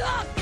Stop!